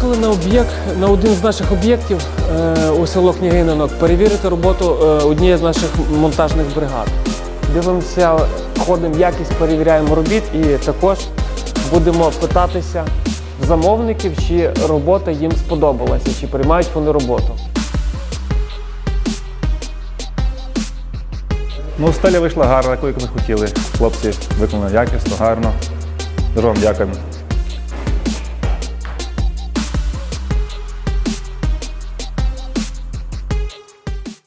Приїхали на об'єкт на один з наших об'єктів е, у село Княгининок перевірити роботу е, однієї з наших монтажних бригад. Дивимося, ходимо якість, перевіряємо робіт і також будемо питатися в замовників, чи робота їм сподобалася, чи приймають вони роботу. Ну, стеля вийшла гарна, яку як ми хотіли. Хлопці виконали якісно, гарно. Дуже вам дякуємо.